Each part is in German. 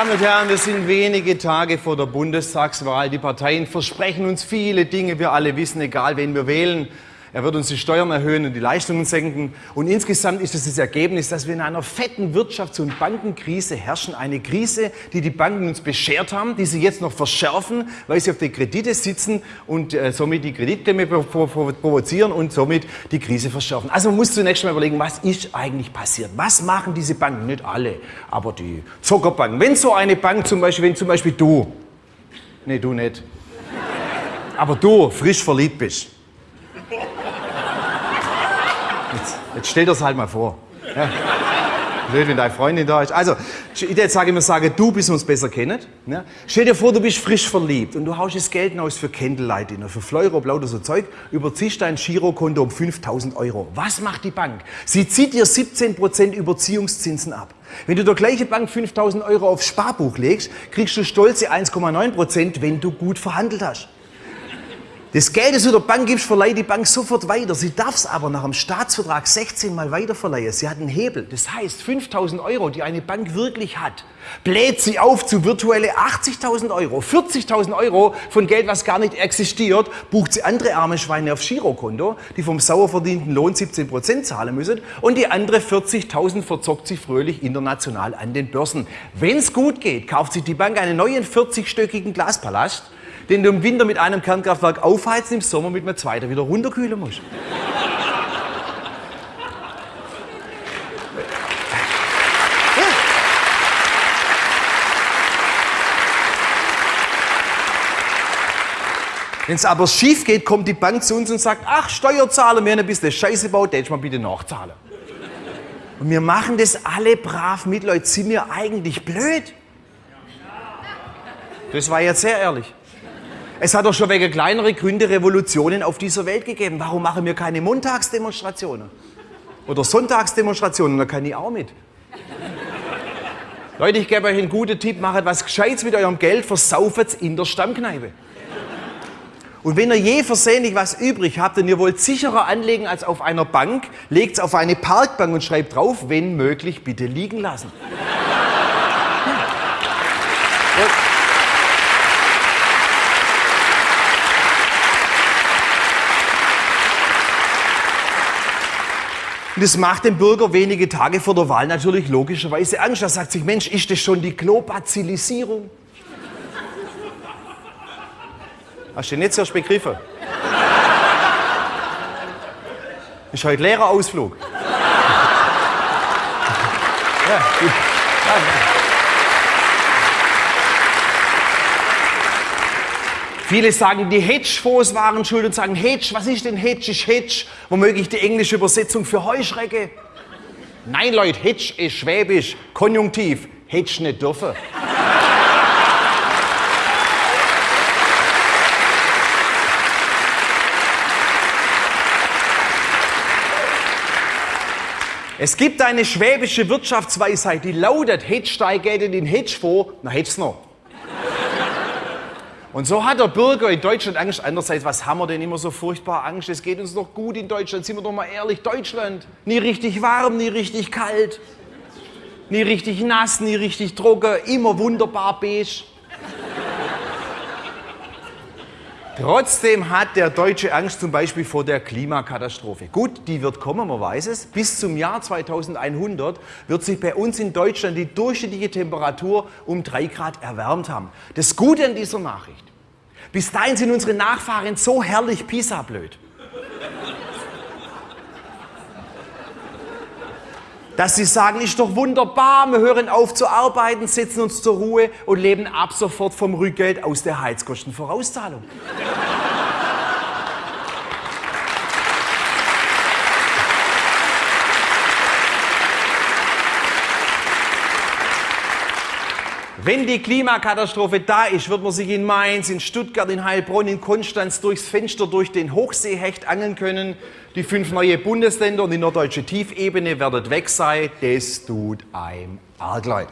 Damen und Herren, wir sind wenige Tage vor der Bundestagswahl. Die Parteien versprechen uns viele Dinge. Wir alle wissen, egal wen wir wählen, er wird uns die Steuern erhöhen und die Leistungen senken. Und insgesamt ist es das Ergebnis, dass wir in einer fetten Wirtschafts- und Bankenkrise herrschen. Eine Krise, die die Banken uns beschert haben, die sie jetzt noch verschärfen, weil sie auf die Kredite sitzen und äh, somit die Kreditklemme provozieren und somit die Krise verschärfen. Also man muss zunächst mal überlegen, was ist eigentlich passiert? Was machen diese Banken? Nicht alle, aber die Zuckerbanken. Wenn so eine Bank zum Beispiel, wenn zum Beispiel du, nee, du nicht, aber du frisch verliebt bist, Jetzt stell dir das halt mal vor. Ja. Blöd, wenn deine Freundin da ist. Also, ich jetzt sage immer, sage, du bist uns besser kennt. Ja. Stell dir vor, du bist frisch verliebt und du haust das Geld aus für Candlelight Dinner, für Fleuro, lauter so Zeug, überziehst dein Girokonto um 5000 Euro. Was macht die Bank? Sie zieht dir 17% Überziehungszinsen ab. Wenn du der gleiche Bank 5000 Euro aufs Sparbuch legst, kriegst du stolze 1,9%, wenn du gut verhandelt hast. Das Geld, das du der Bank gibst, verleiht die Bank sofort weiter. Sie darf es aber nach dem Staatsvertrag 16 Mal weiterverleihen. Sie hat einen Hebel. Das heißt, 5000 Euro, die eine Bank wirklich hat, bläht sie auf zu virtuelle 80.000 Euro. 40.000 Euro von Geld, was gar nicht existiert, bucht sie andere arme Schweine aufs Girokonto, die vom sauer verdienten Lohn 17% zahlen müssen. Und die andere 40.000 verzockt sie fröhlich international an den Börsen. Wenn es gut geht, kauft sich die Bank einen neuen 40-stöckigen Glaspalast den du im Winter mit einem Kernkraftwerk aufheizen, im Sommer mit einem zweiten wieder runterkühlen musst. Wenn es aber schief geht, kommt die Bank zu uns und sagt, ach, Steuerzahler, wir haben ein bisschen Scheiße gebaut, der mal bitte nachzahlen. Und wir machen das alle brav mit, Leute. Sind wir eigentlich blöd? Das war jetzt sehr ehrlich. Es hat doch schon wegen kleinere Gründe Revolutionen auf dieser Welt gegeben. Warum machen wir keine Montagsdemonstrationen? Oder Sonntagsdemonstrationen? Da kann ich auch mit. Leute, ich gebe euch einen guten Tipp, macht was Gescheites mit eurem Geld, versauft in der Stammkneipe. Und wenn ihr je versehentlich was übrig habt und ihr wollt sicherer anlegen als auf einer Bank, legt es auf eine Parkbank und schreibt drauf, wenn möglich, bitte liegen lassen. Und das macht dem Bürger wenige Tage vor der Wahl natürlich logischerweise Angst. Er sagt sich, Mensch, ist das schon die Globazilisierung? Hast du den jetzt erst begriffen? Ist heute leerer Ausflug. Ja, ja. Viele sagen, die Hedgefonds waren schuld und sagen, Hedge, was ist denn Hedge? Ist Hedge womöglich die englische Übersetzung für Heuschrecke? Nein, Leute, Hedge ist schwäbisch, konjunktiv, Hedge nicht dürfen. Es gibt eine schwäbische Wirtschaftsweisheit, die lautet, Hedge steigt in den Hedge vor, na Hedge noch. Und so hat der Bürger in Deutschland Angst. Andererseits, was haben wir denn immer so furchtbar Angst? Es geht uns doch gut in Deutschland. Sind wir doch mal ehrlich, Deutschland. Nie richtig warm, nie richtig kalt. Nie richtig nass, nie richtig trocken. Immer wunderbar beige. Trotzdem hat der Deutsche Angst zum Beispiel vor der Klimakatastrophe. Gut, die wird kommen, man weiß es. Bis zum Jahr 2100 wird sich bei uns in Deutschland die durchschnittliche Temperatur um drei Grad erwärmt haben. Das Gute an dieser Nachricht, bis dahin sind unsere Nachfahren so herrlich Pisa-blöd. Dass sie sagen, ist doch wunderbar, wir hören auf zu arbeiten, setzen uns zur Ruhe und leben ab sofort vom Rückgeld aus der Heizkostenvorauszahlung. Wenn die Klimakatastrophe da ist, wird man sich in Mainz, in Stuttgart, in Heilbronn, in Konstanz durchs Fenster durch den Hochseehecht angeln können. Die fünf neue Bundesländer und die norddeutsche Tiefebene werden weg sein. Das tut einem arg leid.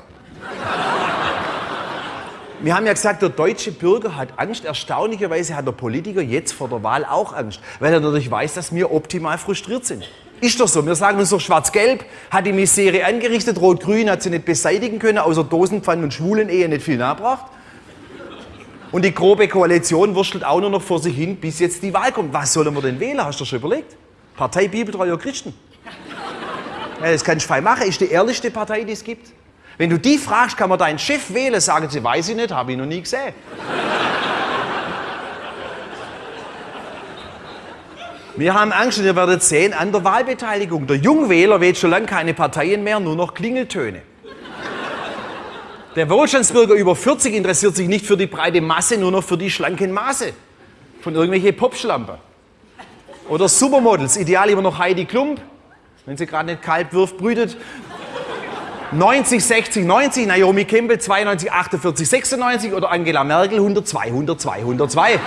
Wir haben ja gesagt, der deutsche Bürger hat Angst. Erstaunlicherweise hat der Politiker jetzt vor der Wahl auch Angst, weil er natürlich weiß, dass wir optimal frustriert sind. Ist doch so. Wir sagen uns doch, Schwarz-Gelb hat die Misere angerichtet, Rot-Grün hat sie nicht beseitigen können, außer Dosenpfannen und Schwulen-Ehe nicht viel nachgebracht. Und die grobe Koalition wurstelt auch nur noch vor sich hin, bis jetzt die Wahl kommt. Was sollen wir denn wählen? Hast du schon überlegt? Partei Bibeltreuer Christen. Ja, das kannst du frei machen. Ist die ehrlichste Partei, die es gibt. Wenn du die fragst, kann man deinen Chef wählen, sagen sie, weiß ich nicht, habe ich noch nie gesehen. Wir haben Angst und ihr werdet sehen an der Wahlbeteiligung. Der Jungwähler wählt schon lange keine Parteien mehr, nur noch Klingeltöne. Der Wohlstandsbürger über 40 interessiert sich nicht für die breite Masse, nur noch für die schlanken Maße von irgendwelchen Popschlampen. Oder Supermodels, ideal immer noch Heidi Klump, wenn sie gerade nicht kalt wirft, brütet. 90, 60, 90, Naomi Campbell 92, 48, 96 oder Angela Merkel 102, 102, 102.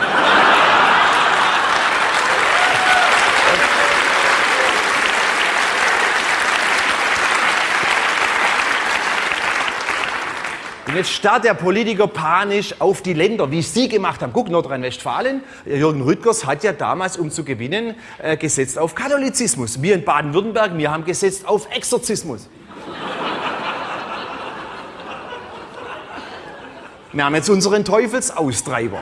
Und jetzt starrt der Politiker panisch auf die Länder, wie Sie gemacht haben. Guck, Nordrhein-Westfalen, Jürgen Rüttgers hat ja damals, um zu gewinnen, äh, gesetzt auf Katholizismus. Wir in Baden-Württemberg, wir haben gesetzt auf Exorzismus. Wir haben jetzt unseren Teufelsaustreiber.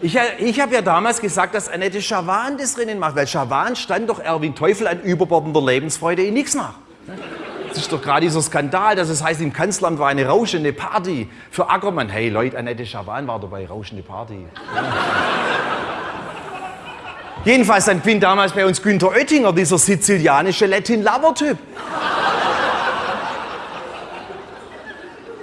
Ich, ich habe ja damals gesagt, dass Annette Schawan das Rennen macht, weil Schawan stand doch Erwin Teufel an überbordender Lebensfreude in nichts nach. Das ist doch gerade dieser Skandal, dass es heißt, im Kanzleramt war eine rauschende Party für Ackermann. Hey Leute, Annette Schawan war dabei, rauschende Party. Jedenfalls dann gewinnt damals bei uns Günther Oettinger, dieser sizilianische Latin-Lover-Typ.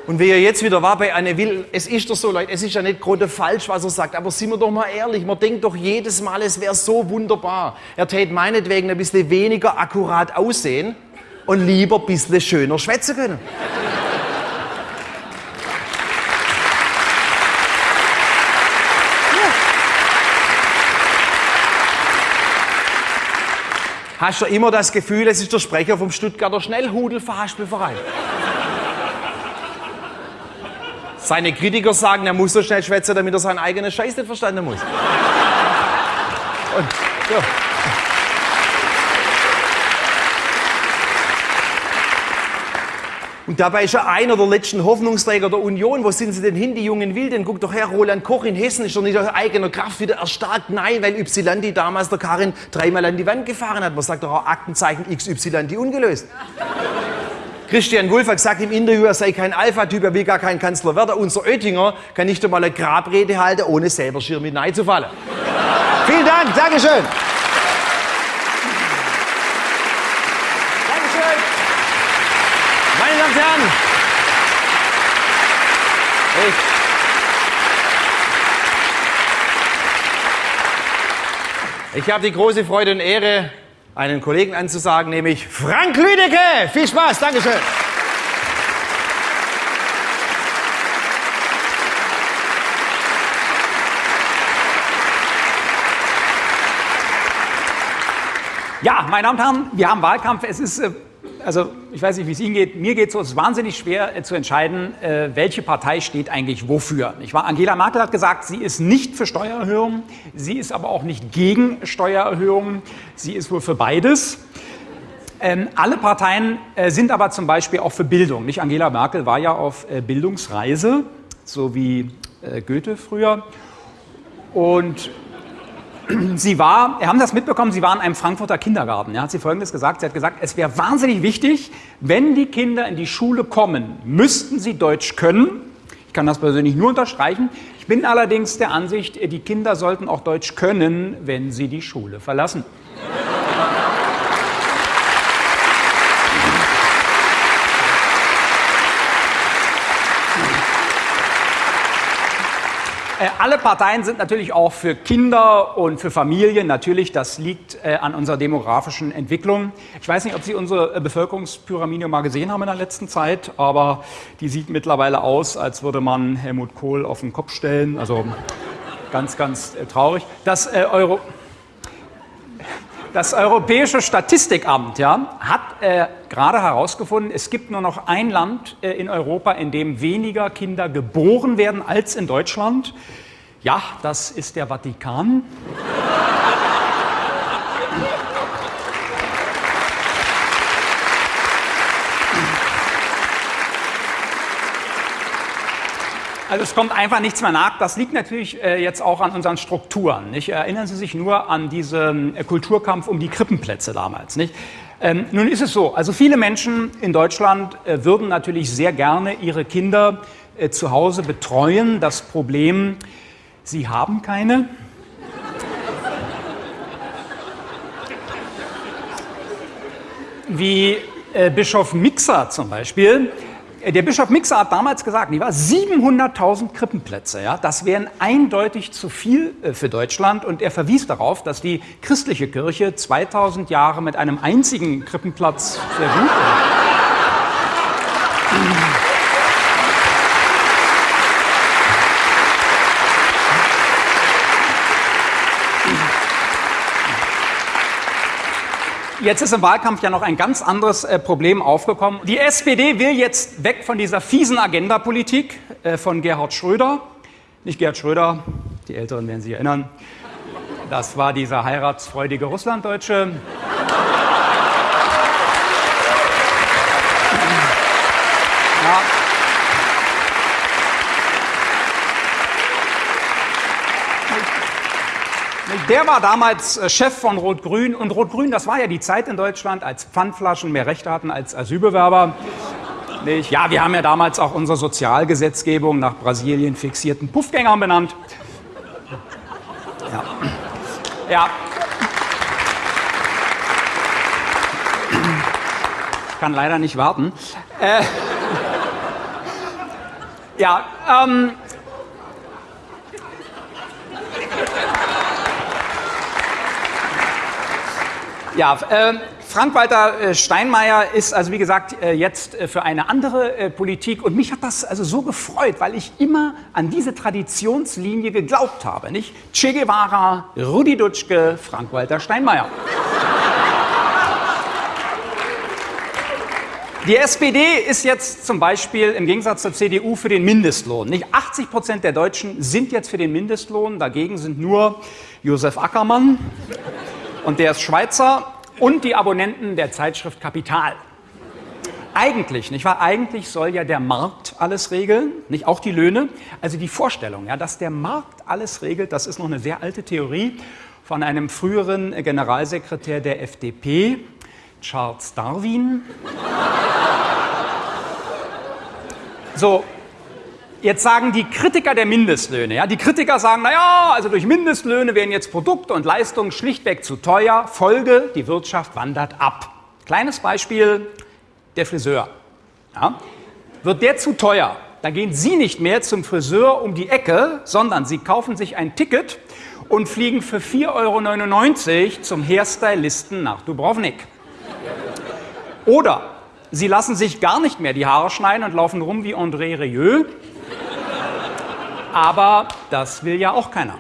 Und wie er jetzt wieder war bei Anne Will, es ist doch so, Leute, es ist ja nicht gerade falsch, was er sagt, aber sind wir doch mal ehrlich, man denkt doch jedes Mal, es wäre so wunderbar. Er täte meinetwegen ein bisschen weniger akkurat aussehen und lieber ein bisschen schöner schwätzen können. Hast du immer das Gefühl, es ist der Sprecher vom Stuttgarter Schnellhudelverhaspelverein? Seine Kritiker sagen, er muss so schnell schwätzen, damit er seinen eigenen Scheiß nicht verstanden muss. Und, ja. Und dabei ist er einer der letzten Hoffnungsträger der Union. Wo sind sie denn hin, die jungen Wilden? Guck doch her, Roland Koch in Hessen ist doch nicht aus eigener Kraft wieder erstarkt. Nein, weil Ypsilanti damals der Karin dreimal an die Wand gefahren hat. Man sagt doch auch Aktenzeichen XY ungelöst. Christian Wulff hat gesagt im Interview, er sei kein Alpha-Typ, er will gar kein Kanzler werden. Unser Oettinger kann nicht einmal eine Grabrede halten, ohne selber schier mit Nein zu fallen. Vielen Dank, Dankeschön. Damen und Herren, ich, ich habe die große Freude und Ehre, einen Kollegen anzusagen, nämlich Frank Lüdecke. Viel Spaß, Dankeschön. Ja, meine Damen und Herren, wir haben Wahlkampf. Es ist äh, also ich weiß nicht, wie es Ihnen geht, mir geht es so, es ist wahnsinnig schwer äh, zu entscheiden, äh, welche Partei steht eigentlich wofür. Ich war, Angela Merkel hat gesagt, sie ist nicht für Steuererhöhungen, sie ist aber auch nicht gegen Steuererhöhungen, sie ist wohl für beides. Ähm, alle Parteien äh, sind aber zum Beispiel auch für Bildung. Nicht Angela Merkel war ja auf äh, Bildungsreise, so wie äh, Goethe früher. Und sie war, wir haben das mitbekommen, sie war in einem Frankfurter Kindergarten. Ja, hat sie Folgendes gesagt. Sie hat gesagt, es wäre wahnsinnig wichtig, wenn die Kinder in die Schule kommen, müssten sie Deutsch können. Ich kann das persönlich nur unterstreichen. Ich bin allerdings der Ansicht, die Kinder sollten auch Deutsch können, wenn sie die Schule verlassen. Alle Parteien sind natürlich auch für Kinder und für Familien. Natürlich, das liegt äh, an unserer demografischen Entwicklung. Ich weiß nicht, ob Sie unsere äh, Bevölkerungspyramide mal gesehen haben in der letzten Zeit, aber die sieht mittlerweile aus, als würde man Helmut Kohl auf den Kopf stellen. Also ganz, ganz traurig. Das Euro Das Europäische Statistikamt ja, hat äh, gerade herausgefunden, es gibt nur noch ein Land äh, in Europa, in dem weniger Kinder geboren werden als in Deutschland. Ja, das ist der Vatikan. Also es kommt einfach nichts mehr nach. Das liegt natürlich äh, jetzt auch an unseren Strukturen. Nicht? Erinnern Sie sich nur an diesen äh, Kulturkampf um die Krippenplätze damals. Nicht? Ähm, nun ist es so, also viele Menschen in Deutschland äh, würden natürlich sehr gerne ihre Kinder zu Hause betreuen. Das Problem, sie haben keine. Wie Bischof Mixer zum Beispiel, der Bischof Mixer hat damals gesagt, 700.000 Krippenplätze, ja, das wären eindeutig zu viel äh, für Deutschland. Und er verwies darauf, dass die christliche Kirche 2000 Jahre mit einem einzigen Krippenplatz sehr gut ist. Jetzt ist im Wahlkampf ja noch ein ganz anderes äh, Problem aufgekommen. Die SPD will jetzt weg von dieser fiesen Agendapolitik äh, von Gerhard Schröder. Nicht Gerhard Schröder, die Älteren werden sich erinnern. Das war dieser heiratsfreudige Russlanddeutsche. Ja. Der war damals äh, Chef von Rot-Grün und Rot-Grün, das war ja die Zeit in Deutschland, als Pfandflaschen mehr Rechte hatten als Asylbewerber. Nicht? Ja, wir haben ja damals auch unsere Sozialgesetzgebung nach Brasilien fixierten Puffgängern benannt. Ja. ja. Ich kann leider nicht warten. Äh, ja, ähm, Ja, äh, Frank-Walter äh, Steinmeier ist also wie gesagt äh, jetzt äh, für eine andere Politik und mich hat das also so gefreut, weil ich immer an diese Traditionslinie geglaubt habe, nicht? Che Guevara, Rudi Dutschke, Frank-Walter Steinmeier. Die SPD ist jetzt zum Beispiel im Gegensatz zur CDU für den Mindestlohn. Nicht 80 Prozent der Deutschen sind jetzt für den Mindestlohn, dagegen sind nur Josef Ackermann und der ist Schweizer und die Abonnenten der Zeitschrift Kapital. Eigentlich, nicht wahr? Eigentlich soll ja der Markt alles regeln, nicht auch die Löhne. Also die Vorstellung, ja, dass der Markt alles regelt, das ist noch eine sehr alte Theorie von einem früheren Generalsekretär der FDP, Charles Darwin. So, Jetzt sagen die Kritiker der Mindestlöhne, ja, die Kritiker sagen, naja, also durch Mindestlöhne werden jetzt Produkte und Leistungen schlichtweg zu teuer. Folge, die Wirtschaft wandert ab. Kleines Beispiel, der Friseur. Ja. Wird der zu teuer, dann gehen Sie nicht mehr zum Friseur um die Ecke, sondern Sie kaufen sich ein Ticket und fliegen für 4,99 Euro zum Hairstylisten nach Dubrovnik. Oder Sie lassen sich gar nicht mehr die Haare schneiden und laufen rum wie André Rieu aber das will ja auch keiner.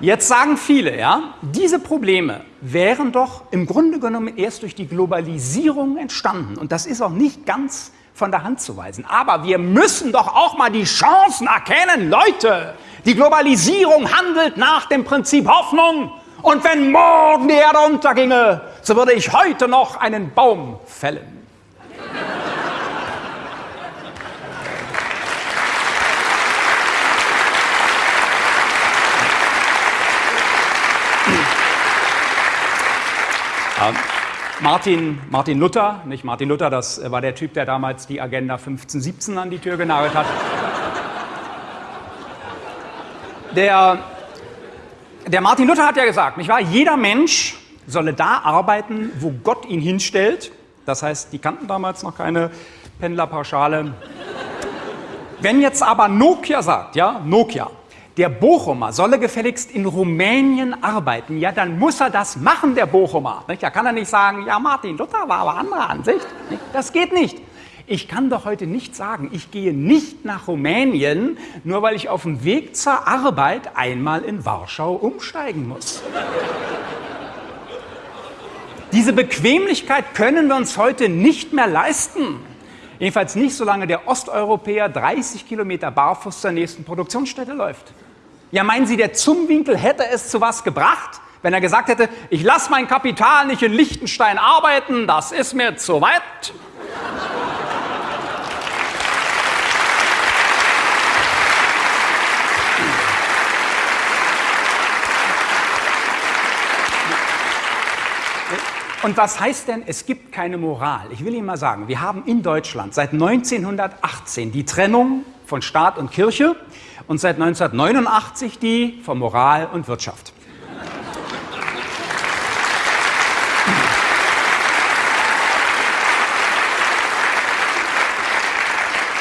Jetzt sagen viele, ja, diese Probleme wären doch im Grunde genommen erst durch die Globalisierung entstanden. Und das ist auch nicht ganz von der Hand zu weisen. Aber wir müssen doch auch mal die Chancen erkennen. Leute, die Globalisierung handelt nach dem Prinzip Hoffnung. Und wenn morgen die Erde unterginge, so würde ich heute noch einen Baum fällen. Martin, Martin Luther, nicht Martin Luther, das war der Typ, der damals die Agenda 1517 an die Tür genagelt hat. Der, der Martin Luther hat ja gesagt, nicht wahr? Jeder Mensch solle da arbeiten, wo Gott ihn hinstellt. Das heißt, die kannten damals noch keine Pendlerpauschale. Wenn jetzt aber Nokia sagt, ja, Nokia, der Bochumer solle gefälligst in Rumänien arbeiten, ja, dann muss er das machen, der Bochumer. Da kann er nicht sagen, ja, Martin Luther war aber anderer Ansicht. Das geht nicht. Ich kann doch heute nicht sagen, ich gehe nicht nach Rumänien, nur weil ich auf dem Weg zur Arbeit einmal in Warschau umsteigen muss. Diese Bequemlichkeit können wir uns heute nicht mehr leisten. Jedenfalls nicht, solange der Osteuropäer 30 Kilometer barfuß zur nächsten Produktionsstätte läuft. Ja, meinen Sie, der Zumwinkel hätte es zu was gebracht, wenn er gesagt hätte, ich lasse mein Kapital nicht in Liechtenstein arbeiten, das ist mir zu weit? Und was heißt denn, es gibt keine Moral? Ich will Ihnen mal sagen, wir haben in Deutschland seit 1918 die Trennung von Staat und Kirche und seit 1989 die von Moral und Wirtschaft.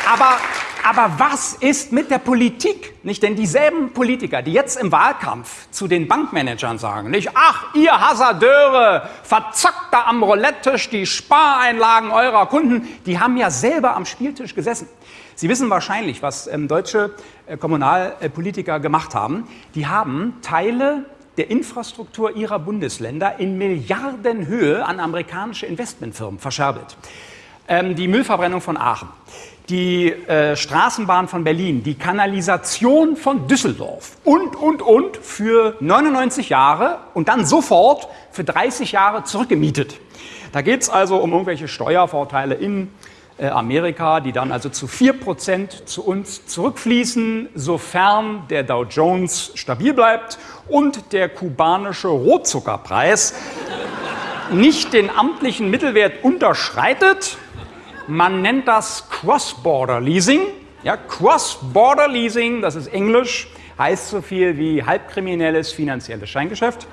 Aber aber was ist mit der Politik? Nicht denn dieselben Politiker, die jetzt im Wahlkampf zu den Bankmanagern sagen, nicht, ach, ihr Hasardeure, verzockt da am Roulette-Tisch die Spareinlagen eurer Kunden, die haben ja selber am Spieltisch gesessen. Sie wissen wahrscheinlich, was ähm, deutsche äh, Kommunalpolitiker gemacht haben. Die haben Teile der Infrastruktur ihrer Bundesländer in Milliardenhöhe an amerikanische Investmentfirmen verscherbelt. Ähm, die Müllverbrennung von Aachen die äh, Straßenbahn von Berlin, die Kanalisation von Düsseldorf und, und, und für 99 Jahre und dann sofort für 30 Jahre zurückgemietet. Da geht es also um irgendwelche Steuervorteile in äh, Amerika, die dann also zu 4% zu uns zurückfließen, sofern der Dow Jones stabil bleibt und der kubanische Rohzuckerpreis nicht den amtlichen Mittelwert unterschreitet man nennt das Cross-Border Leasing. Ja, Cross-Border Leasing, das ist Englisch, heißt so viel wie halbkriminelles finanzielles Scheingeschäft.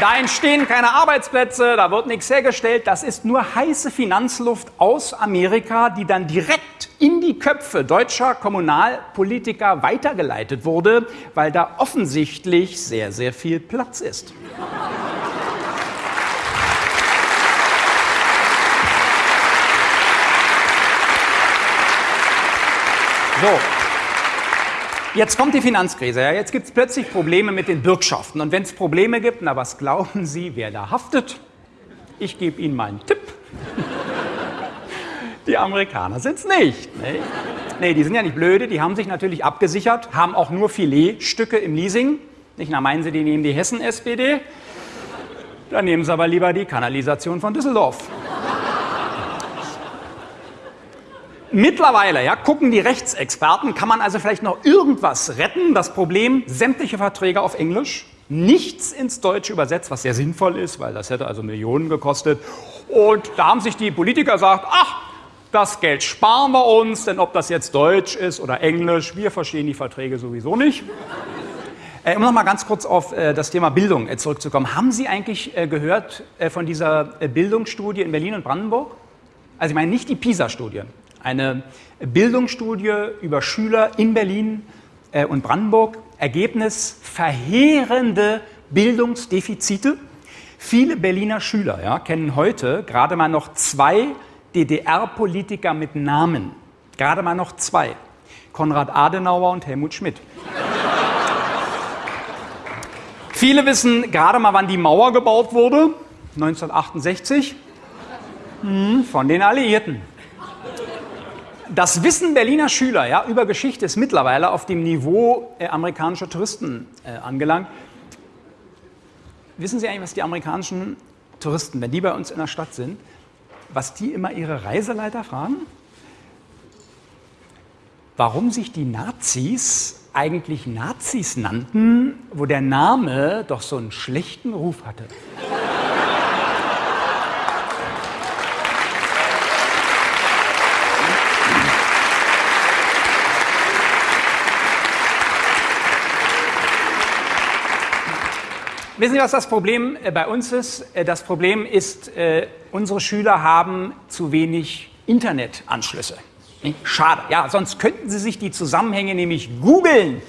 Da entstehen keine Arbeitsplätze, da wird nichts hergestellt. Das ist nur heiße Finanzluft aus Amerika, die dann direkt in die Köpfe deutscher Kommunalpolitiker weitergeleitet wurde, weil da offensichtlich sehr, sehr viel Platz ist. So, Jetzt kommt die Finanzkrise. Ja, jetzt gibt es plötzlich Probleme mit den Bürgschaften. Und wenn es Probleme gibt, na was glauben Sie, wer da haftet? Ich gebe Ihnen mal einen Tipp. Die Amerikaner sind es nicht. Ne? Nee, die sind ja nicht blöde, die haben sich natürlich abgesichert, haben auch nur Filetstücke im Leasing. Nicht, na meinen Sie, die nehmen die Hessen-SPD? Dann nehmen Sie aber lieber die Kanalisation von Düsseldorf. Mittlerweile ja, gucken die Rechtsexperten, kann man also vielleicht noch irgendwas retten. Das Problem, sämtliche Verträge auf Englisch, nichts ins Deutsche übersetzt, was sehr sinnvoll ist, weil das hätte also Millionen gekostet. Und da haben sich die Politiker gesagt, ach, das Geld sparen wir uns, denn ob das jetzt Deutsch ist oder Englisch, wir verstehen die Verträge sowieso nicht. Äh, um noch mal ganz kurz auf äh, das Thema Bildung äh, zurückzukommen. Haben Sie eigentlich äh, gehört äh, von dieser äh, Bildungsstudie in Berlin und Brandenburg? Also ich meine nicht die PISA-Studien, eine Bildungsstudie über Schüler in Berlin äh, und Brandenburg. Ergebnis verheerende Bildungsdefizite. Viele Berliner Schüler ja, kennen heute gerade mal noch zwei DDR-Politiker mit Namen. Gerade mal noch zwei. Konrad Adenauer und Helmut Schmidt. Viele wissen gerade mal, wann die Mauer gebaut wurde. 1968. Hm, von den Alliierten. Das Wissen Berliner Schüler ja, über Geschichte ist mittlerweile auf dem Niveau äh, amerikanischer Touristen äh, angelangt. Wissen Sie eigentlich, was die amerikanischen Touristen, wenn die bei uns in der Stadt sind, was die immer ihre Reiseleiter fragen? Warum sich die Nazis eigentlich Nazis nannten, wo der Name doch so einen schlechten Ruf hatte. Wissen Sie, was das Problem äh, bei uns ist? Äh, das Problem ist, äh, unsere Schüler haben zu wenig Internetanschlüsse. Schade. Ja, sonst könnten sie sich die Zusammenhänge nämlich googeln.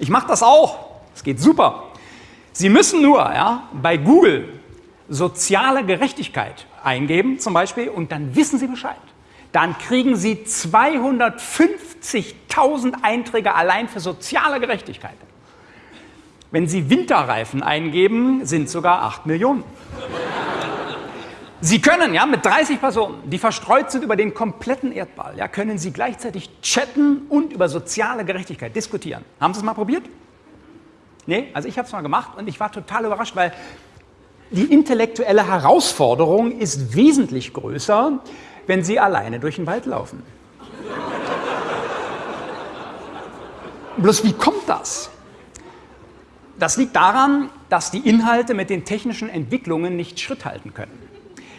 Ich mache das auch. Es geht super. Sie müssen nur ja, bei Google soziale Gerechtigkeit eingeben, zum Beispiel, und dann wissen Sie Bescheid. dann kriegen Sie 250.000 Einträge allein für soziale Gerechtigkeit. Wenn Sie Winterreifen eingeben, sind sogar 8 Millionen. Sie können ja mit 30 Personen, die verstreut sind über den kompletten Erdball, ja, können Sie gleichzeitig chatten und über soziale Gerechtigkeit diskutieren. Haben Sie es mal probiert? Nee, also ich habe es mal gemacht und ich war total überrascht, weil die intellektuelle Herausforderung ist wesentlich größer, wenn Sie alleine durch den Wald laufen. Bloß wie kommt das? Das liegt daran, dass die Inhalte mit den technischen Entwicklungen nicht Schritt halten können.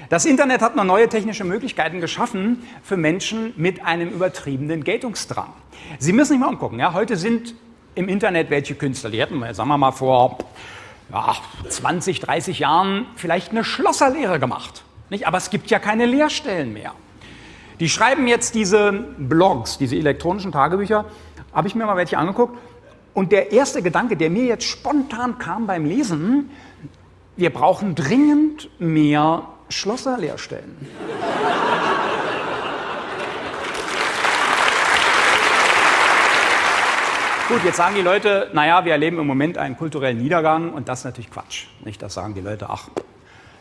Das Internet hat noch neue technische Möglichkeiten geschaffen für Menschen mit einem übertriebenen Geltungsdrang. Sie müssen sich mal umgucken. Ja? Heute sind im Internet welche Künstler, die hätten, sagen wir mal, vor ja, 20, 30 Jahren vielleicht eine Schlosserlehre gemacht. Nicht? Aber es gibt ja keine Lehrstellen mehr. Die schreiben jetzt diese Blogs, diese elektronischen Tagebücher, habe ich mir mal welche angeguckt. Und der erste Gedanke, der mir jetzt spontan kam beim Lesen, wir brauchen dringend mehr Schlosserlehrstellen. Gut, jetzt sagen die Leute, naja, wir erleben im Moment einen kulturellen Niedergang und das ist natürlich Quatsch. Nicht, das sagen die Leute, ach,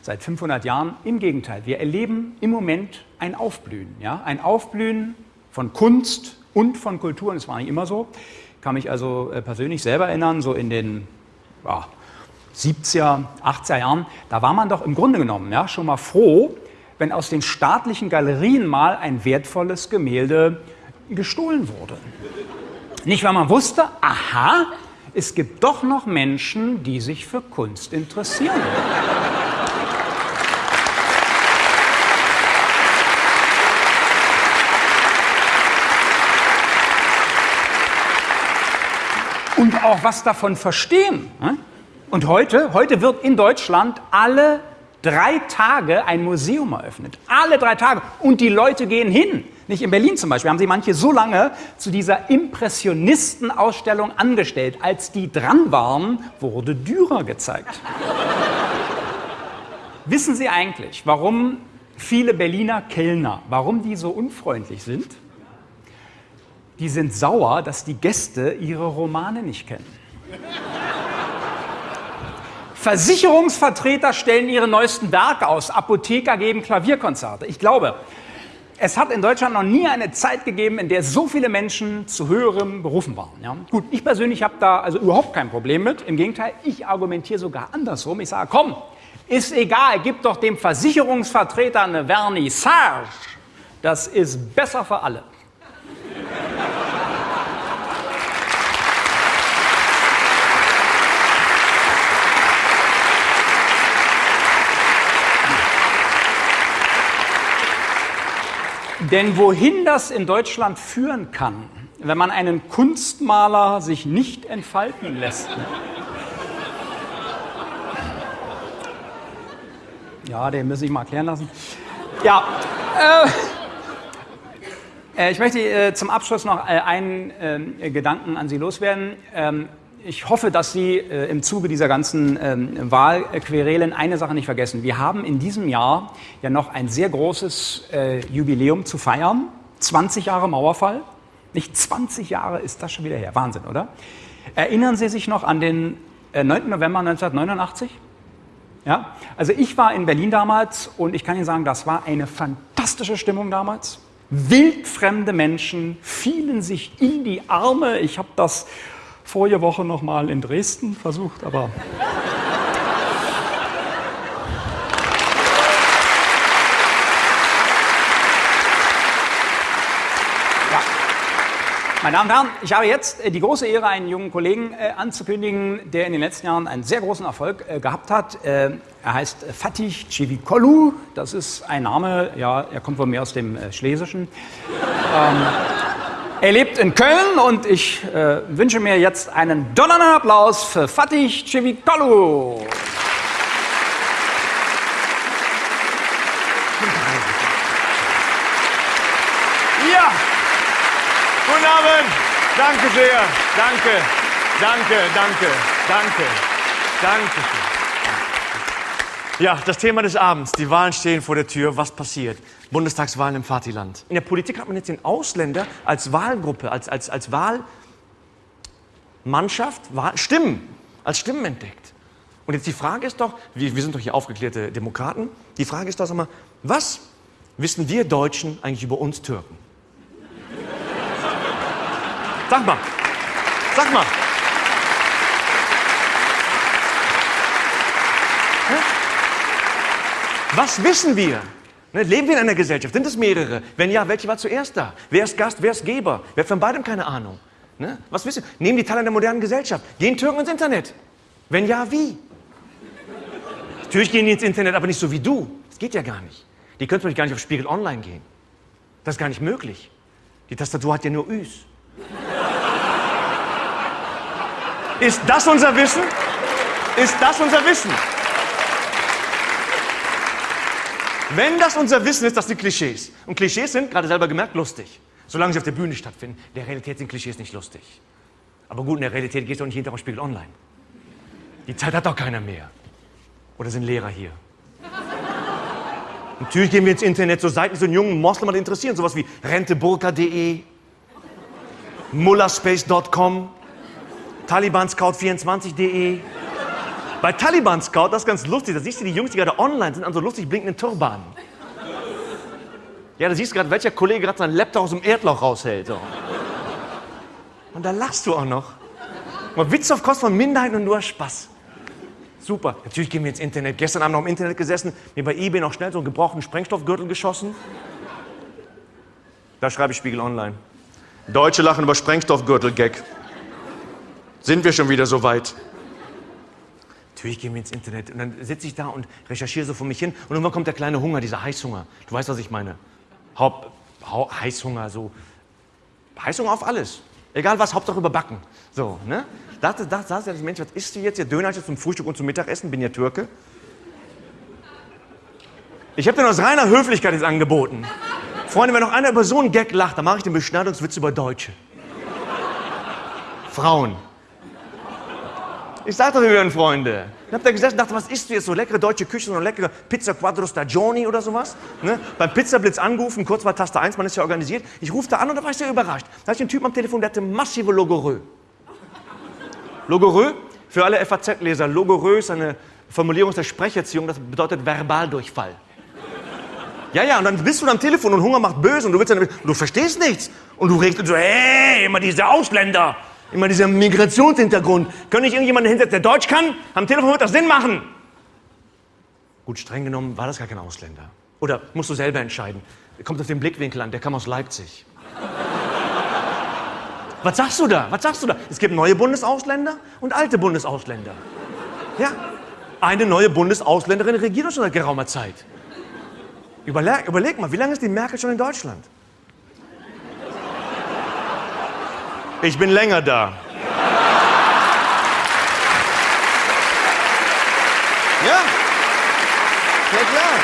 seit 500 Jahren. Im Gegenteil, wir erleben im Moment ein Aufblühen. Ja? Ein Aufblühen von Kunst und von Kultur, und es war nicht immer so. Kann mich also äh, persönlich selber erinnern, so in den ja, 70er, 80er Jahren, da war man doch im Grunde genommen ja, schon mal froh, wenn aus den staatlichen Galerien mal ein wertvolles Gemälde gestohlen wurde. Nicht, weil man wusste, aha, es gibt doch noch Menschen, die sich für Kunst interessieren. Und auch was davon verstehen. Ne? Und heute, heute wird in Deutschland alle drei Tage ein Museum eröffnet. Alle drei Tage. Und die Leute gehen hin. Nicht in Berlin zum Beispiel haben sie manche so lange zu dieser Impressionistenausstellung angestellt. Als die dran waren, wurde Dürer gezeigt. Wissen Sie eigentlich, warum viele Berliner Kellner, warum die so unfreundlich sind? Die sind sauer, dass die Gäste ihre Romane nicht kennen. Versicherungsvertreter stellen ihre neuesten Werke aus, Apotheker geben Klavierkonzerte. Ich glaube, es hat in Deutschland noch nie eine Zeit gegeben, in der so viele Menschen zu höherem berufen waren. Ja? Gut, ich persönlich habe da also überhaupt kein Problem mit. Im Gegenteil, ich argumentiere sogar andersrum. Ich sage, komm, ist egal, gib doch dem Versicherungsvertreter eine Vernissage. Das ist besser für alle. Denn wohin das in Deutschland führen kann, wenn man einen Kunstmaler sich nicht entfalten lässt. Ja, den muss ich mal erklären lassen. Ja, äh, äh ich möchte äh, zum Abschluss noch äh, einen äh, Gedanken an Sie loswerden. Ähm, ich hoffe, dass Sie äh, im Zuge dieser ganzen ähm, Wahlquerelen eine Sache nicht vergessen. Wir haben in diesem Jahr ja noch ein sehr großes äh, Jubiläum zu feiern. 20 Jahre Mauerfall. Nicht 20 Jahre ist das schon wieder her. Wahnsinn, oder? Erinnern Sie sich noch an den äh, 9. November 1989? Ja? Also ich war in Berlin damals und ich kann Ihnen sagen, das war eine fantastische Stimmung damals. Wildfremde Menschen fielen sich in die Arme. Ich habe das vorige Woche noch mal in Dresden versucht, aber Meine Damen und Herren, ich habe jetzt äh, die große Ehre, einen jungen Kollegen äh, anzukündigen, der in den letzten Jahren einen sehr großen Erfolg äh, gehabt hat. Er heißt Fatih Civikolu. Das ist ein Name, ja, er kommt wohl mehr aus dem Schlesischen. Er lebt in Köln und ich äh, wünsche mir jetzt einen donnernden Applaus für Fatih Civicolu. Ja, guten Abend. Danke sehr. Danke, danke, danke, danke, danke. Ja, das Thema des Abends. Die Wahlen stehen vor der Tür. Was passiert? Bundestagswahlen im Vaterland. In der Politik hat man jetzt den Ausländer als Wahlgruppe, als, als, als Wahlmannschaft, Wahl, Stimmen, als Stimmen entdeckt. Und jetzt die Frage ist doch, wir, wir sind doch hier aufgeklärte Demokraten, die Frage ist doch, sag mal, was wissen wir Deutschen eigentlich über uns Türken? Sag mal, sag mal. Was wissen wir? Ne, leben wir in einer Gesellschaft? Sind es mehrere? Wenn ja, welche war zuerst da? Wer ist Gast, wer ist Geber? Wer hat von beidem keine Ahnung? Ne? Was wissen wir? Nehmen die Teile der modernen Gesellschaft? Gehen Türken ins Internet? Wenn ja, wie? Natürlich gehen die ins Internet, aber nicht so wie du. Das geht ja gar nicht. Die können zum Beispiel gar nicht auf Spiegel Online gehen. Das ist gar nicht möglich. Die Tastatur hat ja nur Üs. Ist das unser Wissen? Ist das unser Wissen? Wenn das unser Wissen ist, das sind Klischees. Und Klischees sind, gerade selber gemerkt, lustig. Solange sie auf der Bühne stattfinden. In der Realität sind Klischees nicht lustig. Aber gut, in der Realität gehst du auch nicht jeden Tag auf Spiegel Online. Die Zeit hat doch keiner mehr. Oder sind Lehrer hier? Natürlich gehen wir ins Internet, so Seiten, die so einen jungen Moslem interessieren. Sowas wie renteburka.de, mullerspace.com, talibanscout24.de. Bei Taliban Scout, das ist ganz lustig, da siehst du die Jungs, die gerade online sind, an so lustig blinkenden Turbanen. Ja, da siehst du gerade, welcher Kollege gerade seinen Laptop aus dem Erdloch raushält. So. Und da lachst du auch noch. Mal Witz auf Kosten von Minderheiten und nur Spaß. Super. Natürlich gehen wir ins Internet. Gestern Abend noch im Internet gesessen, mir bei eBay noch schnell so einen gebrauchten Sprengstoffgürtel geschossen. Da schreibe ich Spiegel Online. Deutsche lachen über Sprengstoffgürtel-Gag. Sind wir schon wieder so weit? Natürlich gehen wir ins Internet. Und dann sitze ich da und recherchiere so vor mich hin. Und irgendwann kommt der kleine Hunger, dieser Heißhunger. Du weißt, was ich meine. Haupt, Hau, Heißhunger, so. Heißhunger auf alles. Egal was, Hauptsache überbacken. So, ne? Da da, da der Mensch, was isst du jetzt? Ja, Döner jetzt zum Frühstück und zum Mittagessen, bin ja Türke. Ich habe dir aus reiner Höflichkeit jetzt angeboten. Freunde, wenn noch einer über so einen Gag lacht, dann mache ich den Beschneidungswitz über Deutsche. Frauen. Ich sagte, wir werden Freunde. Dann habt ihr gesessen und dachte, was isst du jetzt? So leckere deutsche Küche, so eine leckere Pizza Quattro Stagioni oder sowas? Ne? Beim Pizzablitz angerufen, kurz mal Taste 1, man ist ja organisiert. Ich rufe da an und da war ich sehr überrascht. Da hatte ich einen Typen am Telefon, der hatte massive Logorö. Logorö, für alle FAZ-Leser, Logorö ist eine Formulierung aus der Sprecherziehung, das bedeutet Verbaldurchfall. Ja, ja, und dann bist du am Telefon und Hunger macht böse und du willst dann, du verstehst nichts. Und du regst so, hey, immer diese Ausländer. Immer dieser Migrationshintergrund. Kann ich irgendjemanden hinsetzen, der Deutsch kann? Am Telefon wird das Sinn machen. Gut, streng genommen war das gar kein Ausländer. Oder musst du selber entscheiden. Kommt auf den Blickwinkel an, der kam aus Leipzig. Was sagst du da? Was sagst du da? Es gibt neue Bundesausländer und alte Bundesausländer. Ja, eine neue Bundesausländerin regiert uns schon seit geraumer Zeit. Überleg, überleg mal, wie lange ist die Merkel schon in Deutschland? Ich bin länger da. Ja? Ja, klar.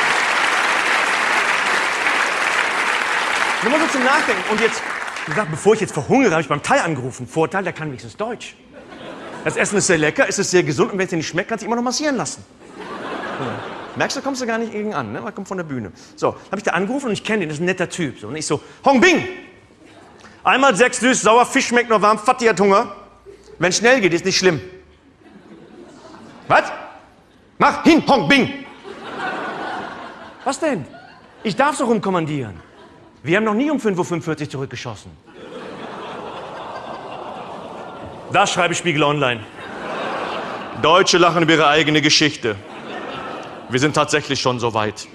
Nur mal so zum Nachdenken. Und jetzt, wie gesagt, bevor ich jetzt verhungere, habe ich beim Thai angerufen. Vorteil, der kann wenigstens Deutsch. Das Essen ist sehr lecker, es ist sehr gesund und wenn es dir nicht schmeckt, kannst du immer noch massieren lassen. Ja. Merkst du, kommst du gar nicht gegen an, ne? Er kommt von der Bühne. So, habe ich da angerufen und ich kenne den, das ist ein netter Typ. So, und ich so, Hong Bing! Einmal sechs süß, sauer, Fisch schmeckt noch warm, Fatih hat Hunger. Wenn schnell geht, ist nicht schlimm. Was? Mach hin, Hong Bing! Was denn? Ich darf so rumkommandieren. Wir haben noch nie um 5.45 Uhr zurückgeschossen. Das schreibe Spiegel Online. Deutsche lachen über ihre eigene Geschichte. Wir sind tatsächlich schon so weit.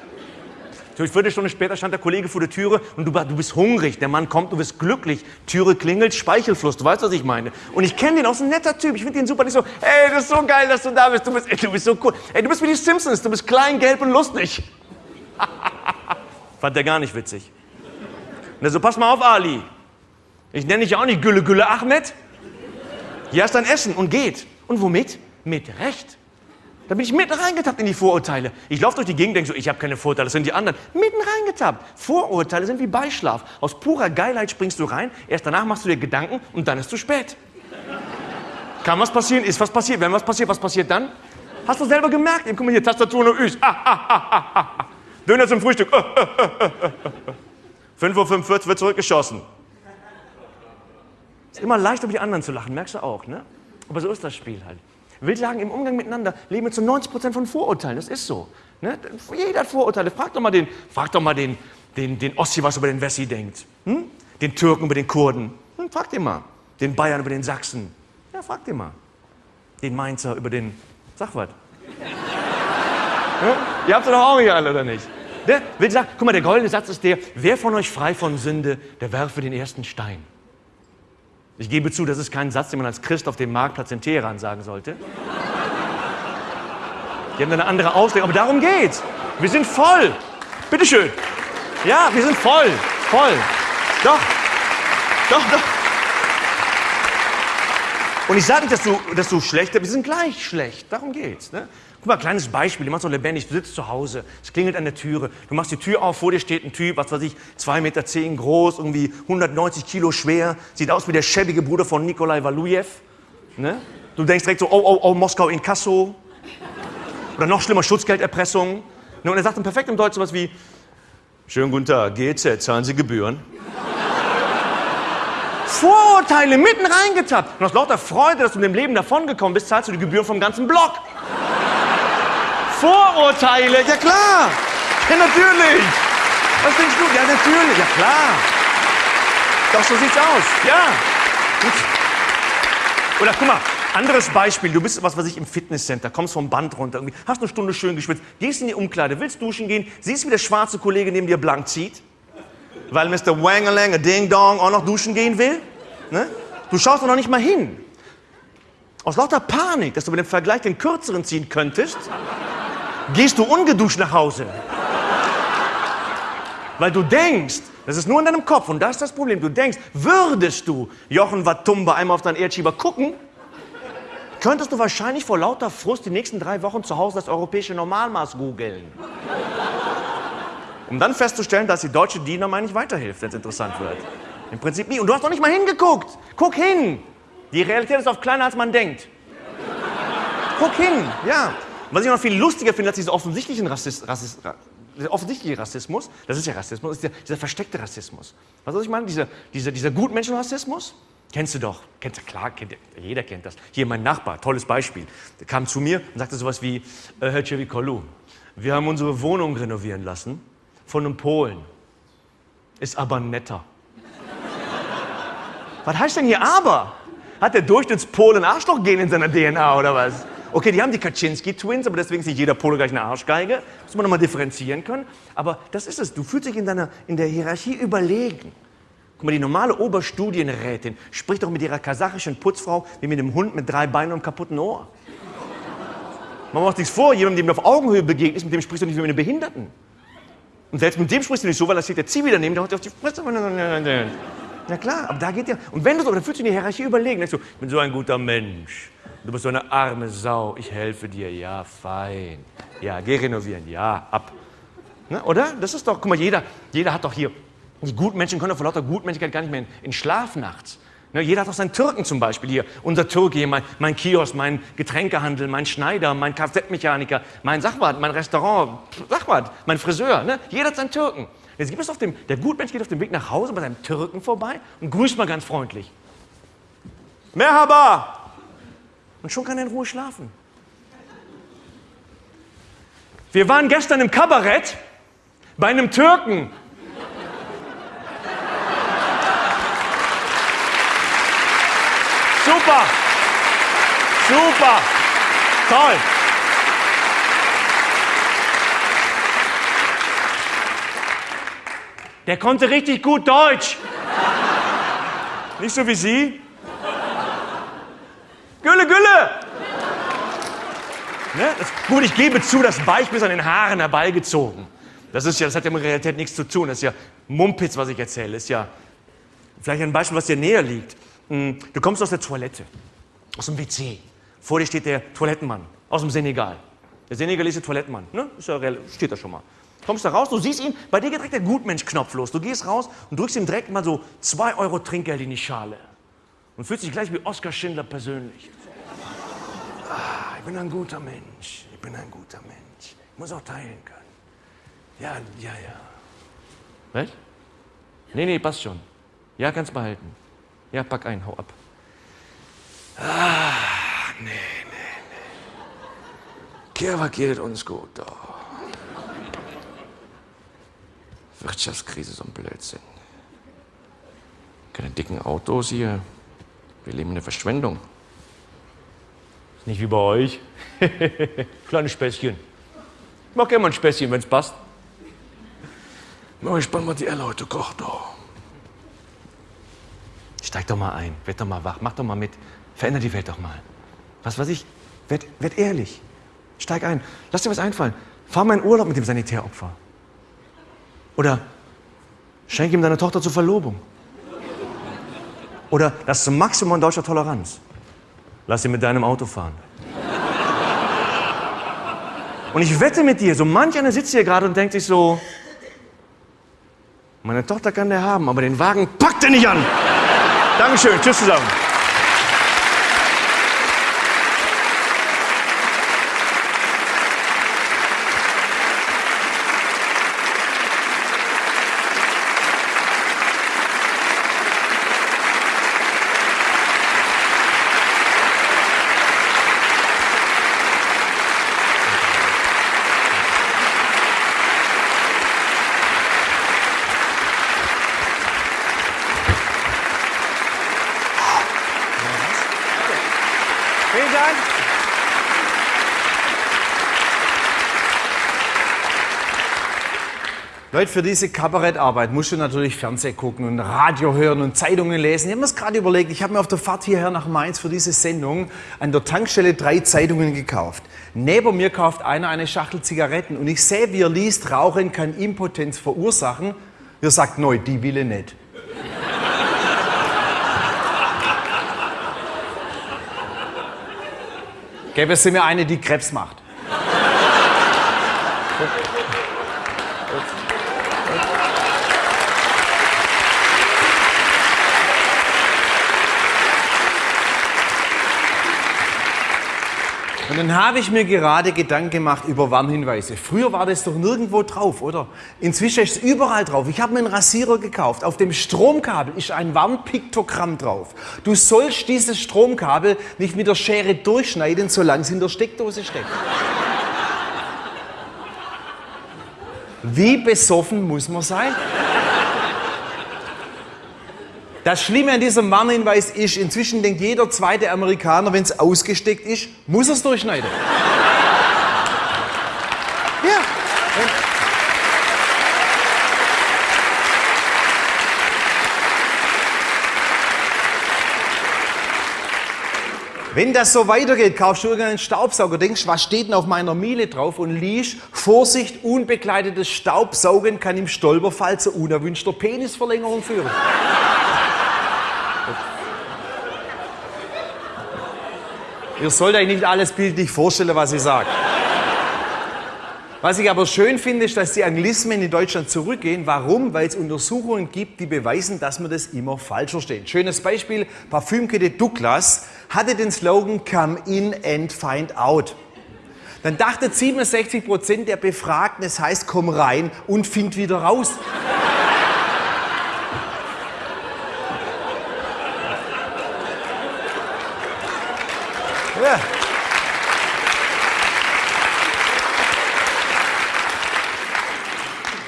Eine Viertelstunde später stand der Kollege vor der Türe und du, du bist hungrig. Der Mann kommt, du bist glücklich. Türe klingelt, Speichelfluss. Du weißt, was ich meine. Und ich kenne den aus, ein netter Typ. Ich finde den super. Nicht so, ey, das ist so geil, dass du da bist. Du bist, ey, du bist so cool. Ey, du bist wie die Simpsons. Du bist klein, gelb und lustig. Fand der gar nicht witzig. Und er so, pass mal auf, Ali. Ich nenne dich auch nicht Gülle Gülle Ahmed. Hier hast dein Essen und geht. Und womit? Mit Recht. Da bin ich mitten reingetappt in die Vorurteile. Ich laufe durch die Gegend, denke so, ich habe keine Vorurteile, das sind die anderen. Mitten reingetappt. Vorurteile sind wie Beischlaf. Aus purer Geilheit springst du rein, erst danach machst du dir Gedanken und dann ist zu spät. Kann was passieren? Ist was passiert? Wenn was passiert, was passiert dann? Hast du selber gemerkt? Guck mal hier, Tastatur und Üs. Ah, ah, ah, ah, ah. Döner zum Frühstück. 5.45 Uhr wird zurückgeschossen. Ist immer leicht, über die anderen zu lachen, merkst du auch, ne? Aber so ist das Spiel halt. Will sagen, im Umgang miteinander leben wir zu 90 Prozent von Vorurteilen. Das ist so. Ne? Jeder hat Vorurteile. Frag doch mal den, frag doch mal den, den, den Ossi, was über den Wessi denkt. Hm? Den Türken über den Kurden. Hm, frag den mal. Den Bayern über den Sachsen. Ja, frag den mal. Den Mainzer über den, sag was. ja? Ihr habt doch auch nicht alle, oder nicht? Der will sagen, guck mal, der goldene Satz ist der, wer von euch frei von Sünde, der werfe den ersten Stein. Ich gebe zu, das ist kein Satz, den man als Christ auf dem Marktplatz in Teheran sagen sollte. Die haben eine andere Auslegung, aber darum geht's. Wir sind voll. Bitteschön. Ja, wir sind voll. Voll. Doch. Doch, doch. Und ich sage nicht, dass du, dass du schlecht bist, wir sind gleich schlecht. Darum geht's. Ne? Guck mal, kleines Beispiel, du machst doch lebendig, du sitzt zu Hause, es klingelt an der Türe, du machst die Tür auf, vor dir steht ein Typ, was weiß ich, 2,10 Meter zehn groß, irgendwie 190 Kilo schwer, sieht aus wie der schäbige Bruder von Nikolai Walujew. Ne? Du denkst direkt so, oh, oh, oh, Moskau in Kasso. Oder noch schlimmer, Schutzgelderpressung. Ne? Und er sagt dann perfekt im Deutsch sowas wie, schönen guten Tag, GZ, zahlen Sie Gebühren? Vorurteile mitten reingetappt. Und aus lauter Freude, dass du mit dem Leben davongekommen bist, zahlst du die Gebühren vom ganzen Block. Vorurteile, ja klar. Ja, natürlich. Was denkst du? Ja, natürlich, ja klar. Doch, so sieht's aus. Ja. Gut. Oder guck mal, anderes Beispiel. Du bist, was weiß ich, im Fitnesscenter, kommst vom Band runter, irgendwie, hast eine Stunde schön geschwitzt, gehst in die Umkleide, willst duschen gehen, siehst, wie der schwarze Kollege neben dir blank zieht, weil Mr. Wangalang, Ding Dong, auch noch duschen gehen will. Ne? Du schaust doch noch nicht mal hin. Aus lauter Panik, dass du mit dem Vergleich den kürzeren ziehen könntest, gehst du ungeduscht nach Hause. Weil du denkst, das ist nur in deinem Kopf und das ist das Problem. Du denkst, würdest du Jochen Watumba einmal auf deinen Erdschieber gucken, könntest du wahrscheinlich vor lauter Frust die nächsten drei Wochen zu Hause das europäische Normalmaß googeln. Um dann festzustellen, dass die deutsche Diener mal nicht weiterhilft, wenn es interessant wird. Im Prinzip nie. Und du hast noch nicht mal hingeguckt. Guck hin. Die Realität ist oft kleiner, als man denkt. Guck hin, ja. Was ich noch viel lustiger finde als diesen offensichtlichen Rassist, Rassist, der offensichtliche Rassismus, das ist ja Rassismus, ist der, dieser versteckte Rassismus. Was soll ich meine? Dieser, dieser, dieser Gutmenschenrassismus? Kennst du doch. Kennst du, klar, kennt, jeder kennt das. Hier mein Nachbar, tolles Beispiel. Der kam zu mir und sagte sowas wie, äh, Herr Cevicolu, wir haben unsere Wohnung renovieren lassen von einem Polen. Ist aber netter. was heißt denn hier aber? Hat der Durchschnittspolen Arschlochgen in seiner DNA oder was? Okay, die haben die Kaczynski-Twins, aber deswegen ist nicht jeder Pole gleich eine Arschgeige. Muss man nochmal differenzieren können. Aber das ist es. Du fühlst dich in, deiner, in der Hierarchie überlegen. Guck mal, die normale Oberstudienrätin spricht doch mit ihrer kasachischen Putzfrau wie mit einem Hund mit drei Beinen und kaputten Ohr. Man macht nichts vor, jemandem, dem du auf Augenhöhe begegnest, mit dem sprichst du nicht wie mit einem Behinderten. Und selbst mit dem sprichst du nicht so, weil da steht der Zivi daneben, der haut dir auf die Fresse. Na klar, aber da geht ja. Und wenn du so, dann fühlst du in die Hierarchie überlegen. Denkst du, ich bin so ein guter Mensch. Du bist so eine arme Sau. Ich helfe dir. Ja, fein. Ja, geh renovieren. Ja, ab. Ne, oder? Das ist doch, guck mal, jeder, jeder hat doch hier, die Gutmenschen können doch vor lauter Gutmenschlichkeit gar nicht mehr in, in Schlaf nachts. Ne, jeder hat doch seinen Türken zum Beispiel hier. Unser Türke hier, mein, mein Kiosk, mein Getränkehandel, mein Schneider, mein Kfz-Mechaniker, mein Sachwart, mein Restaurant, Sachwart, mein Friseur. Ne? Jeder hat seinen Türken. Jetzt gibt es auf dem, der Gutmensch geht auf dem Weg nach Hause bei seinem Türken vorbei und grüßt mal ganz freundlich. Merhaba! Und schon kann er in Ruhe schlafen. Wir waren gestern im Kabarett bei einem Türken. Super! Super! Toll! Der konnte richtig gut Deutsch. Nicht so wie Sie. Gülle, Gülle! Ne? Das, gut, ich gebe zu, das Beispiel ist an den Haaren herbeigezogen. Das, ist ja, das hat ja mit Realität nichts zu tun. Das ist ja Mumpitz, was ich erzähle. Das ist ja vielleicht ein Beispiel, was dir näher liegt. Hm, du kommst aus der Toilette, aus dem WC. Vor dir steht der Toilettenmann aus dem Senegal. Der senegalesische Toilettenmann. Ne? Ist ja, steht da schon mal. Kommst da raus, du siehst ihn, bei dir geht direkt der Gutmensch-Knopf los. Du gehst raus und drückst ihm direkt mal so zwei Euro Trinkgeld in die Schale. Und fühlst dich gleich wie Oskar Schindler persönlich. Ah, ich bin ein guter Mensch. Ich bin ein guter Mensch. Ich muss auch teilen können. Ja, ja, ja. Was? Nee, nee, passt schon. Ja, kannst behalten. Ja, pack ein, hau ab. Ah, nee, nee, nee. Kirwa geht uns gut, doch. Wirtschaftskrise, so ein Blödsinn. Keine dicken Autos hier. Wir leben in der Verschwendung. Ist nicht wie bei euch. Kleine Späßchen. Ich mach gerne mal ein Späßchen, wenn's passt. Na, ich spann mal die Elle heute kocht doch. Steig doch mal ein, werd doch mal wach, mach doch mal mit. Veränder die Welt doch mal. Was weiß ich, werd, werd ehrlich. Steig ein, lass dir was einfallen. Fahr mal in Urlaub mit dem Sanitäropfer. Oder schenk ihm deine Tochter zur Verlobung. Oder das Maximum deutscher Toleranz. Lass ihn mit deinem Auto fahren. Und ich wette mit dir, so manch einer sitzt hier gerade und denkt sich so, meine Tochter kann der haben, aber den Wagen packt er nicht an. Dankeschön, tschüss zusammen. Vielen Dank. Leute, für diese Kabarettarbeit musst du natürlich Fernsehen gucken und Radio hören und Zeitungen lesen. Ich habe mir das gerade überlegt, ich habe mir auf der Fahrt hierher nach Mainz für diese Sendung an der Tankstelle drei Zeitungen gekauft. Neben mir kauft einer eine Schachtel Zigaretten und ich sehe, wie er liest, Rauchen kann Impotenz verursachen. Er sagt, neu, die will ich nicht. Gäbe es mir eine, die Krebs macht. Dann habe ich mir gerade Gedanken gemacht über Warnhinweise. Früher war das doch nirgendwo drauf, oder? Inzwischen ist es überall drauf. Ich habe mir einen Rasierer gekauft. Auf dem Stromkabel ist ein Warnpiktogramm drauf. Du sollst dieses Stromkabel nicht mit der Schere durchschneiden, solange es in der Steckdose steckt. Wie besoffen muss man sein? Das Schlimme an diesem Warnhinweis ist, inzwischen denkt jeder zweite Amerikaner, wenn es ausgesteckt ist, muss er es durchschneiden. ja. Wenn das so weitergeht, kaufst du irgendeinen Staubsauger, denkst, was steht denn auf meiner Miele drauf und liest, Vorsicht, unbegleitetes Staubsaugen kann im Stolperfall zu unerwünschter Penisverlängerung führen. Ihr sollt euch nicht alles bildlich vorstellen, was ich sage. Was ich aber schön finde, ist, dass die Anglismen in Deutschland zurückgehen. Warum? Weil es Untersuchungen gibt, die beweisen, dass man das immer falsch versteht. Schönes Beispiel, Parfümkette Douglas hatte den Slogan Come in and find out. Dann dachte 67 Prozent der Befragten, es heißt komm rein und find wieder raus.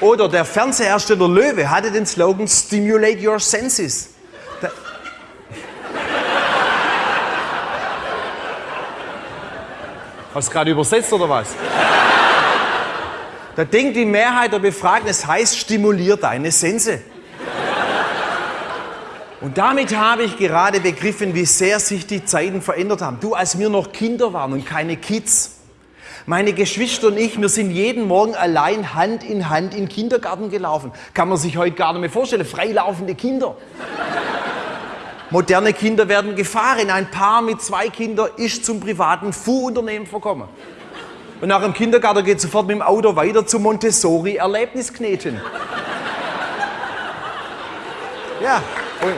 Oder der Fernsehersteller Löwe hatte den Slogan Stimulate Your Senses. Da Hast du gerade übersetzt oder was? Da denkt die Mehrheit der Befragten, es heißt stimulier deine Sense. Und damit habe ich gerade begriffen, wie sehr sich die Zeiten verändert haben. Du, als wir noch Kinder waren und keine Kids. Meine Geschwister und ich, wir sind jeden Morgen allein Hand in Hand in den Kindergarten gelaufen. Kann man sich heute gar nicht mehr vorstellen. Freilaufende Kinder. Moderne Kinder werden gefahren. Ein Paar mit zwei Kindern ist zum privaten Fuhrunternehmen verkommen. Und nach dem Kindergarten geht sofort mit dem Auto weiter zum Montessori-Erlebniskneten. Ja. Und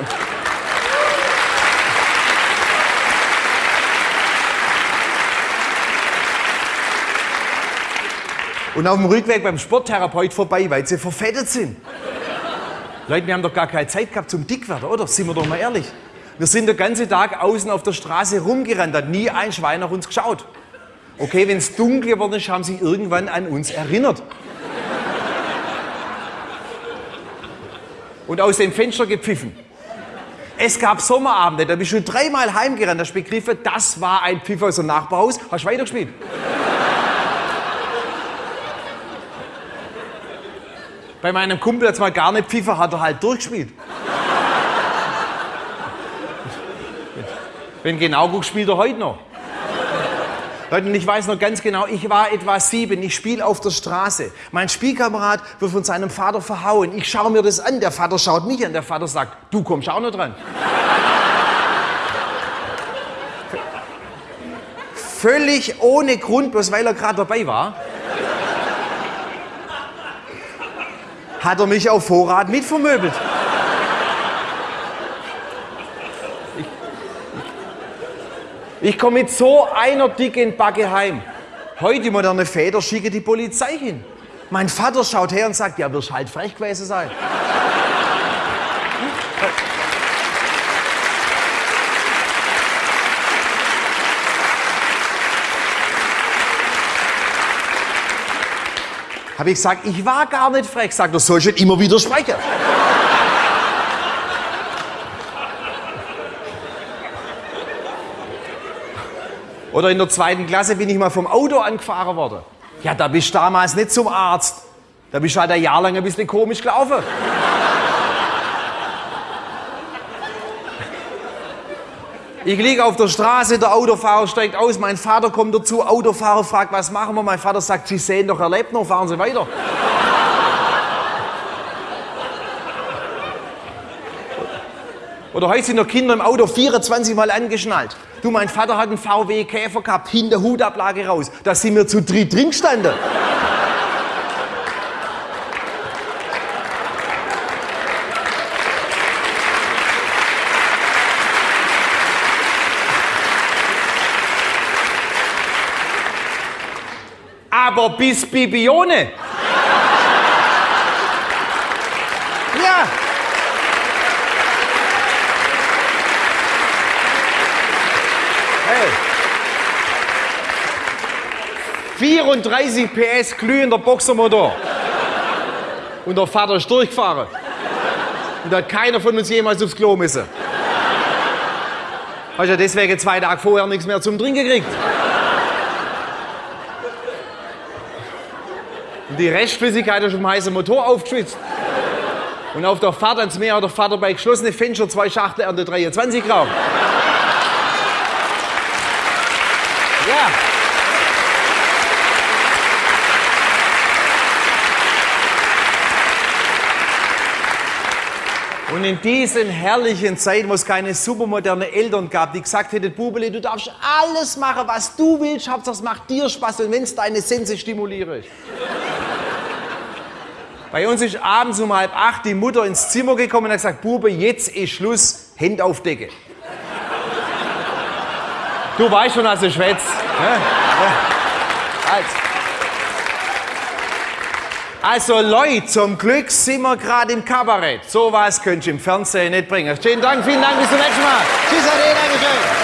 Und auf dem Rückweg beim Sporttherapeut vorbei, weil sie verfettet sind. Leute, wir haben doch gar keine Zeit gehabt zum Dickwerden, oder? Sind wir doch mal ehrlich. Wir sind den ganzen Tag außen auf der Straße rumgerannt, hat nie ein Schwein nach uns geschaut. Okay, wenn es dunkel geworden ist, haben sie irgendwann an uns erinnert. Und aus dem Fenster gepfiffen. Es gab Sommerabende, da bist du dreimal heimgerannt, hast begriffen, das war ein Pfiff aus dem Nachbarhaus, hast weitergespielt. Bei meinem Kumpel hat mal gar nicht pfiffen, hat er halt durchgespielt. Wenn genau guckst, spielt er heute noch. Leute, und ich weiß noch ganz genau, ich war etwa sieben, ich spiele auf der Straße. Mein Spielkamerad wird von seinem Vater verhauen. Ich schaue mir das an, der Vater schaut mich an, der Vater sagt, du kommst auch noch dran. Völlig ohne Grund, bloß weil er gerade dabei war, hat er mich auf Vorrat mitvermöbelt. Ich komme mit so einer dicken Backe heim. Heute moderne Väter schicken die Polizei hin. Mein Vater schaut her und sagt, ja, wirst halt frech gewesen sein. Habe ich gesagt, ich war gar nicht frech. Sagt er, soll ich immer widersprechen. Oder in der zweiten Klasse bin ich mal vom Auto angefahren worden. Ja, da bist du damals nicht zum Arzt. Da bist du halt ein Jahr lang ein bisschen komisch gelaufen. Ich liege auf der Straße, der Autofahrer steigt aus, mein Vater kommt dazu, Autofahrer fragt, was machen wir? Mein Vater sagt, Sie sehen doch, er lebt noch, fahren Sie weiter. Oder heute sind noch Kinder im Auto 24 Mal angeschnallt. Du, mein Vater hat einen VW Käfer gehabt, hinter Hutablage raus. Da sind wir zu dritt drin gestanden. Aber bis Bibione. Ja. Hey. 34 PS glühender Boxermotor. Und der Vater ist durchgefahren. Und da hat keiner von uns jemals aufs Klo müssen. Hast ja deswegen zwei Tage vorher nichts mehr zum Trinken gekriegt. Die Restflüssigkeit ist vom heißen Motor aufgeschwitzt. Und auf der Fahrt ans Meer hat der Vater bei geschlossenen Fenster zwei Schachtel Ernte 23 geraucht. Ja. Und in diesen herrlichen Zeiten, wo es keine supermoderne Eltern gab, die gesagt hätten, Bubele, du darfst alles machen, was du willst, Hauptsache es macht dir Spaß und wenn es deine Sense stimuliert. Bei uns ist abends um halb acht die Mutter ins Zimmer gekommen und hat gesagt, Bube, jetzt ist Schluss, Hände auf Decke. Du weißt schon, als du schwätzt. Ne? Also. also Leute, zum Glück sind wir gerade im Kabarett. So was könnt ihr im Fernsehen nicht bringen. Schönen Dank, vielen Dank, bis zum nächsten Mal. Tschüss, Ade, Dankeschön.